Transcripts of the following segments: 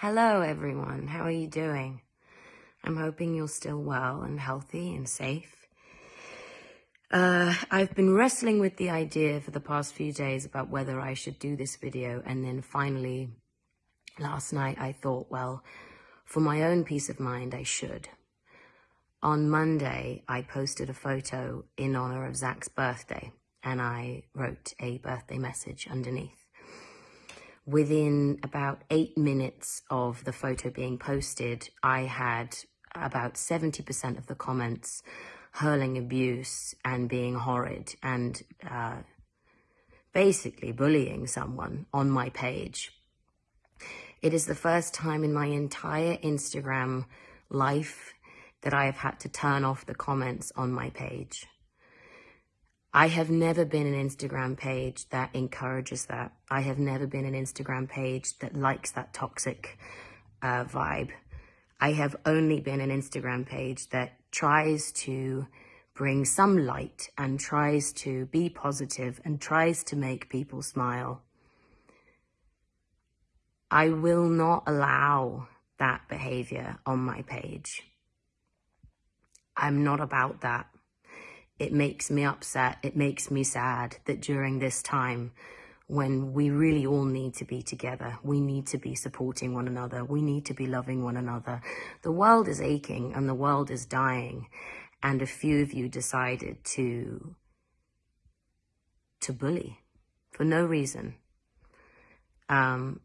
Hello, everyone. How are you doing? I'm hoping you're still well and healthy and safe. Uh, I've been wrestling with the idea for the past few days about whether I should do this video and then finally last night I thought, well, for my own peace of mind, I should. On Monday, I posted a photo in honor of Zach's birthday and I wrote a birthday message underneath within about eight minutes of the photo being posted, I had about 70% of the comments hurling abuse and being horrid and uh, basically bullying someone on my page. It is the first time in my entire Instagram life that I have had to turn off the comments on my page. I have never been an Instagram page that encourages that. I have never been an Instagram page that likes that toxic uh, vibe. I have only been an Instagram page that tries to bring some light and tries to be positive and tries to make people smile. I will not allow that behavior on my page. I'm not about that it makes me upset, it makes me sad that during this time when we really all need to be together, we need to be supporting one another, we need to be loving one another. The world is aching and the world is dying and a few of you decided to, to bully for no reason. Um,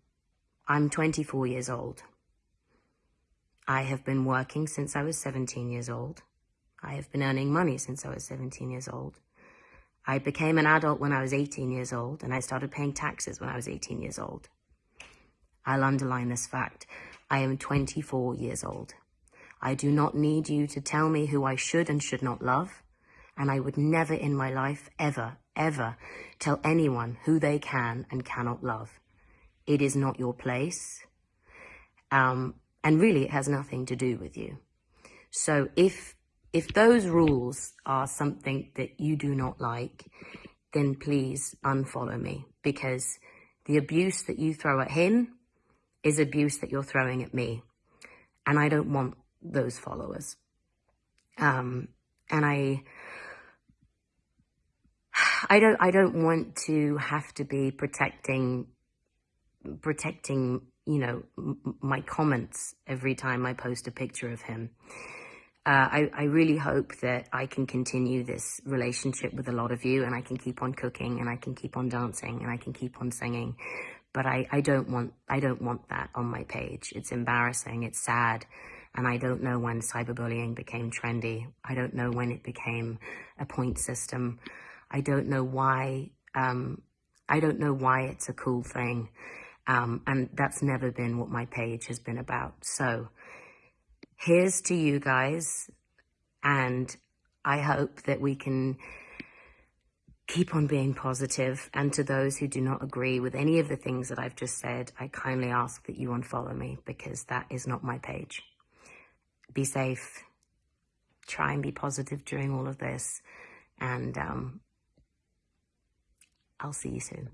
I'm 24 years old. I have been working since I was 17 years old. I have been earning money since I was 17 years old. I became an adult when I was 18 years old, and I started paying taxes when I was 18 years old. I'll underline this fact. I am 24 years old. I do not need you to tell me who I should and should not love, and I would never in my life, ever, ever tell anyone who they can and cannot love. It is not your place, um, and really it has nothing to do with you. So if if those rules are something that you do not like, then please unfollow me because the abuse that you throw at him is abuse that you're throwing at me. And I don't want those followers. Um, and I, I don't, I don't want to have to be protecting, protecting, you know, my comments every time I post a picture of him uh, I, I really hope that I can continue this relationship with a lot of you and I can keep on cooking and I can keep on dancing and I can keep on singing. But I, I don't want I don't want that on my page. It's embarrassing. It's sad. And I don't know when cyberbullying became trendy. I don't know when it became a point system. I don't know why um, I don't know why it's a cool thing. Um, and that's never been what my page has been about. So here's to you guys. And I hope that we can keep on being positive. And to those who do not agree with any of the things that I've just said, I kindly ask that you unfollow me because that is not my page. Be safe. Try and be positive during all of this. And um, I'll see you soon.